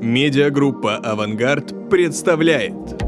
Медиагруппа «Авангард» представляет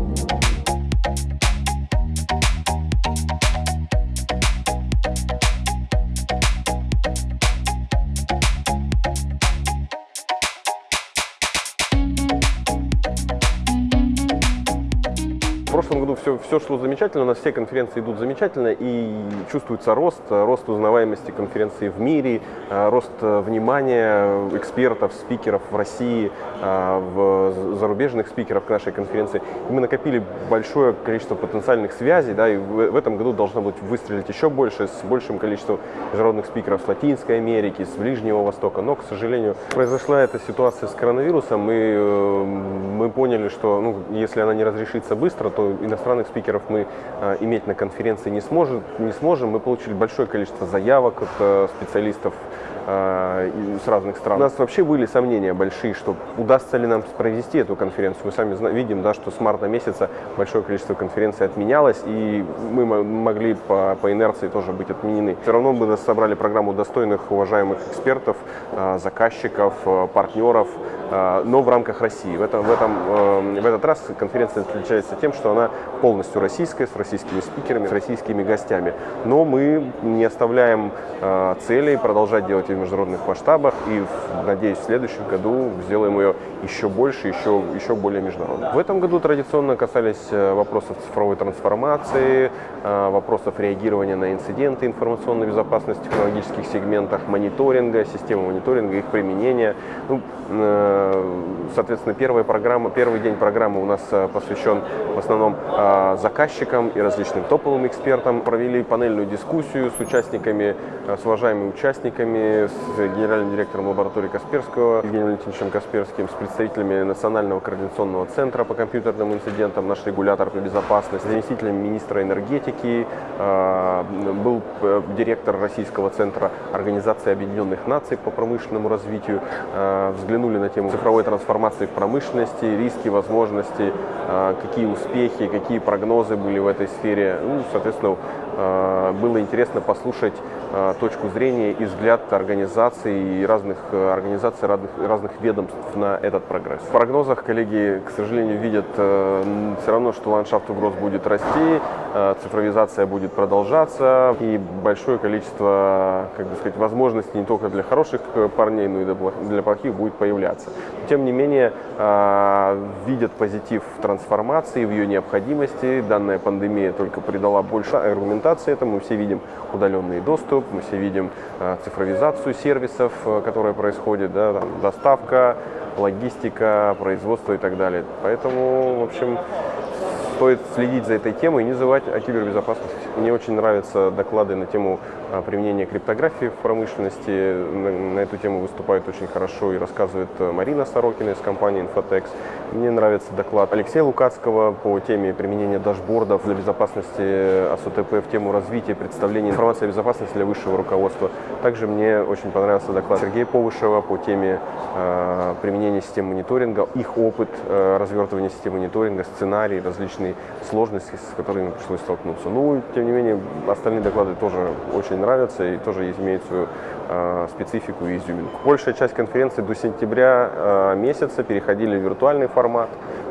прошлом году все, все шло замечательно, у нас все конференции идут замечательно и чувствуется рост, рост узнаваемости конференции в мире, э, рост э, внимания экспертов, спикеров в России, э, в зарубежных спикеров к нашей конференции. И мы накопили большое количество потенциальных связей, да, и в этом году должно быть выстрелить еще больше, с большим количеством международных спикеров с Латинской Америки, с Ближнего Востока. Но, к сожалению, произошла эта ситуация с коронавирусом, и мы поняли, что ну, если она не разрешится быстро, то иностранных спикеров мы э, иметь на конференции не, сможет, не сможем. Мы получили большое количество заявок от э, специалистов с разных стран. У нас вообще были сомнения большие, что удастся ли нам провести эту конференцию. Мы сами видим, да, что с марта месяца большое количество конференций отменялось, и мы могли по, по инерции тоже быть отменены. Все равно мы собрали программу достойных, уважаемых экспертов, заказчиков, партнеров, но в рамках России. В, этом, в, этом, в этот раз конференция отличается тем, что она полностью российская, с российскими спикерами, с российскими гостями. Но мы не оставляем э, целей продолжать делать международных масштабах и, надеюсь, в следующем году сделаем ее еще больше, еще, еще более международной. В этом году традиционно касались э, вопросов цифровой трансформации, э, вопросов реагирования на инциденты информационной безопасности в технологических сегментах, мониторинга, системы мониторинга, их применения. Ну, э, соответственно, первая программа, первый день программы у нас посвящен в основном заказчикам и различным топовым экспертам. Провели панельную дискуссию с участниками, с уважаемыми участниками, с генеральным директором лаборатории Касперского, Евгением Валентиновичем Касперским, с представителями Национального координационного центра по компьютерным инцидентам, наш регулятор по безопасности, заместителем министра энергетики, а, был э, директор Российского центра Организации Объединенных Наций по промышленному развитию, взглянули на тему цифровой трансформации в промышленности, риски, возможности, какие успехи, какие прогнозы были в этой сфере. Ну, соответственно, э, было интересно послушать э, точку зрения и взгляд организаций и разных э, организаций, разных, разных ведомств на этот прогресс. В прогнозах коллеги, к сожалению, видят все равно, что ландшафт угроз будет расти, цифровизация будет продолжаться и большое количество, как бы сказать, возможностей не только для хороших парней, но и для плохих будет появляться. Тем не менее, видят позитив трансформации, в ее необходимости. Данная пандемия только придала больше аргументации этому. Мы все видим удаленный доступ, мы все видим э, цифровизацию сервисов, э, которая происходит, да, там, доставка, логистика, производство и так далее. Поэтому, в общем, стоит следить за этой темой и не забывать о кибербезопасности. Мне очень нравятся доклады на тему применения криптографии в промышленности. На эту тему выступает очень хорошо и рассказывает э, Марина Сорокина из компании Infotex. Мне нравится доклад Алексея Лукацкого по теме применения дашбордов для безопасности АСУТП в тему развития представления информации о безопасности для высшего руководства. Также мне очень понравился доклад Сергея Повышева по теме э, применения систем мониторинга, их опыт э, развертывания систем мониторинга, сценарий, различные сложности, с которыми пришлось столкнуться. Ну, тем не менее, остальные доклады тоже очень нравятся и тоже имеют свою э, специфику и изюминку. Большая часть конференции до сентября э, месяца переходили в виртуальный формат,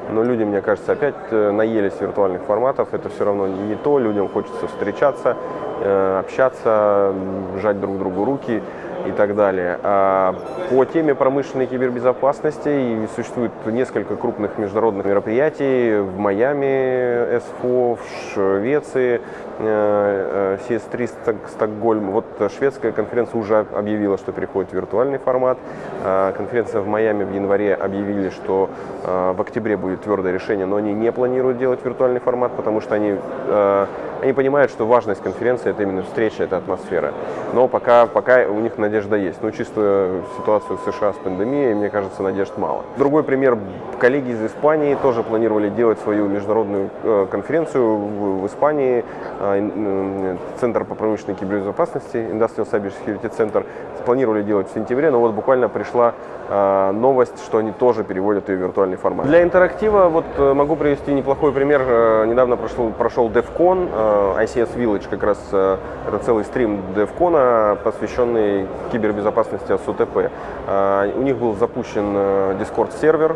но люди, мне кажется, опять э, наелись виртуальных форматов, это все равно не то, людям хочется встречаться, э, общаться, жать друг другу руки и так далее. А по теме промышленной кибербезопасности существует несколько крупных международных мероприятий в Майами, СФО, в Швеции, CS3 э, Стокгольм. Вот шведская конференция уже объявила, что переходит в виртуальный формат. А конференция в Майами в январе объявили, что в октябре будет твердое решение, но они не планируют делать виртуальный формат, потому что они э, они понимают, что важность конференции – это именно встреча, это атмосфера. Но пока, пока у них надежда есть. Но чувствуя ситуацию в США с пандемией, мне кажется, надежд мало. Другой пример. Коллеги из Испании тоже планировали делать свою международную э, конференцию в, Испании. Э, Центр по промышленной кибербезопасности, Industrial Cyber Security Center, планировали делать в сентябре, но вот буквально пришла э, новость, что они тоже переводят ее в виртуальный формат. Для интерактива вот могу привести неплохой пример. Недавно прошел, прошел DevCon, ICS Village как раз это целый стрим DevCon, посвященный кибербезопасности АСУТП. А, у них был запущен э, Discord-сервер,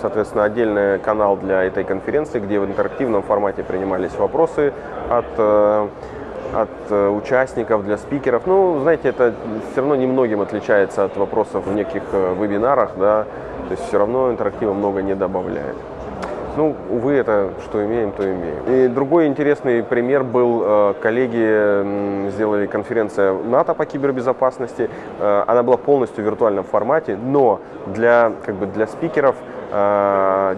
соответственно, отдельный канал для этой конференции, где в интерактивном формате принимались вопросы от э, от э, участников, для спикеров. Ну, знаете, это все равно немногим отличается от вопросов в неких вебинарах, да, то есть все равно интерактива много не добавляет. Ну, увы, это что имеем, то имеем. И другой интересный пример был, э, коллеги сделали конференция НАТО по кибербезопасности. Э, она была полностью в виртуальном формате, но для, как бы для спикеров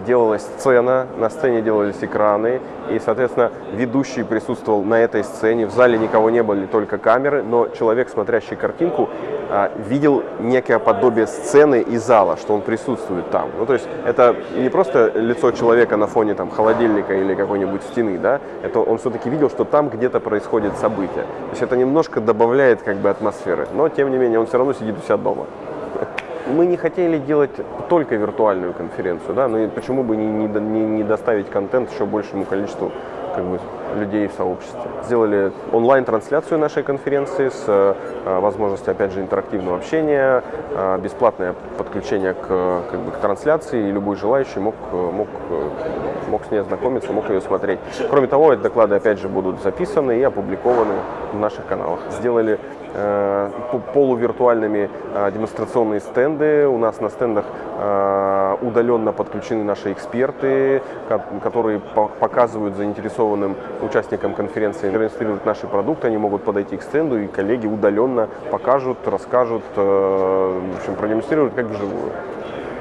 делалась сцена, на сцене делались экраны, и, соответственно, ведущий присутствовал на этой сцене. В зале никого не было, только камеры, но человек, смотрящий картинку, а, видел некое подобие сцены и зала, что он присутствует там. Ну, то есть это не просто лицо человека на фоне там, холодильника или какой-нибудь стены, да, это он все-таки видел, что там где-то происходит событие. То есть это немножко добавляет как бы атмосферы, но тем не менее он все равно сидит у себя дома. Мы не хотели делать только виртуальную конференцию, да, но и почему бы не, не, не доставить контент еще большему количеству как бы, людей в сообществе. Сделали онлайн-трансляцию нашей конференции с э, возможностью, опять же, интерактивного общения, э, бесплатное подключение к, как бы, к трансляции, и любой желающий мог, мог, мог с ней ознакомиться, мог ее смотреть. Кроме того, эти доклады, опять же, будут записаны и опубликованы в наших каналах. Сделали э, полувиртуальными э, демонстрационные стенды. У нас на стендах э, удаленно подключены наши эксперты, которые показывают заинтересованным участникам конференции, демонстрируют наши продукты. Они могут подойти к стенду, и коллеги удаленно покажут, расскажут, в общем, продемонстрируют как вживую.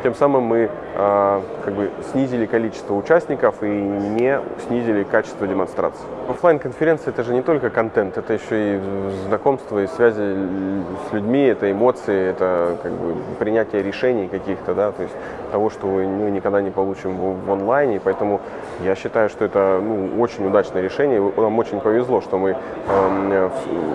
Тем самым мы э, как бы снизили количество участников и не снизили качество демонстрации. Оффлайн конференция это же не только контент, это еще и знакомство и связи с людьми, это эмоции, это как бы принятие решений каких-то, да, то есть того, что мы никогда не получим в, онлайне. Поэтому я считаю, что это ну, очень удачное решение. Нам очень повезло, что мы э,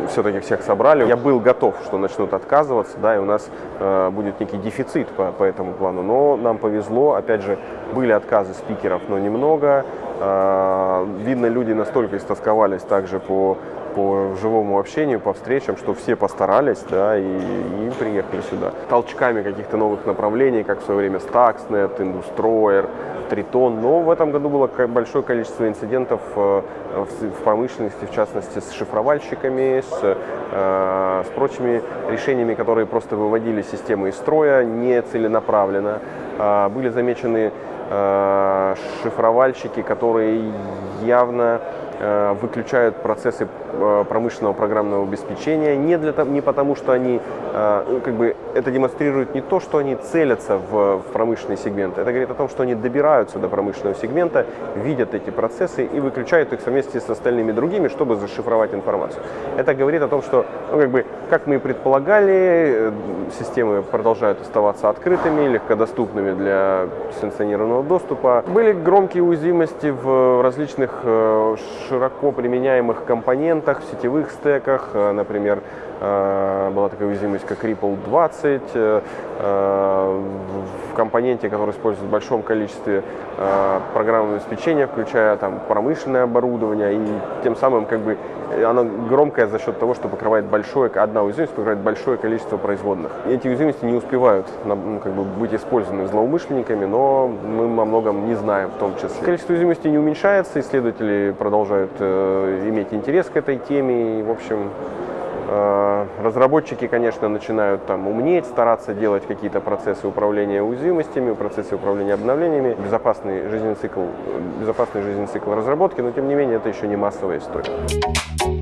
все-таки всех собрали. Я был готов, что начнут отказываться, да, и у нас э, будет некий дефицит по, по этому плану. Но нам повезло, опять же, были отказы спикеров, но немного. Э, видно, люди настолько истосковались также по по живому общению, по встречам, что все постарались, да, и, и приехали сюда. Толчками каких-то новых направлений, как в свое время Stuxnet, Industroyer, Тритон, но в этом году было большое количество инцидентов э, в промышленности, в частности с шифровальщиками, с, э, с прочими решениями, которые просто выводили системы из строя не целенаправленно. А, были замечены э, шифровальщики, которые явно Э, выключают процессы э, промышленного программного обеспечения не, для, не потому, что они, э, ну, как бы, это демонстрирует не то, что они целятся в промышленный сегмент, это говорит о том, что они добираются до промышленного сегмента, видят эти процессы и выключают их вместе с остальными другими, чтобы зашифровать информацию. Это говорит о том, что, ну, как бы, как мы и предполагали, системы продолжают оставаться открытыми, легкодоступными для санкционированного доступа. Были громкие уязвимости в различных широко применяемых компонентах, в сетевых стеках. Э, например, э, была такая уязвимость, как Ripple 20, э, в компоненте, который использует в большом количестве программного обеспечения, включая там, промышленное оборудование, и тем самым как бы она громкая за счет того, что покрывает большое, одна уязвимость покрывает большое количество производных. И эти уязвимости не успевают ну, как бы, быть использованы злоумышленниками, но мы о многом не знаем в том числе. Количество уязвимостей не уменьшается, исследователи продолжают э, иметь интерес к этой теме, и, в общем, э, Разработчики, конечно, начинают там умнеть, стараться делать какие-то процессы управления уязвимостями, процессы управления обновлениями, безопасный жизненный цикл, безопасный жизненный цикл разработки, но тем не менее это еще не массовая история.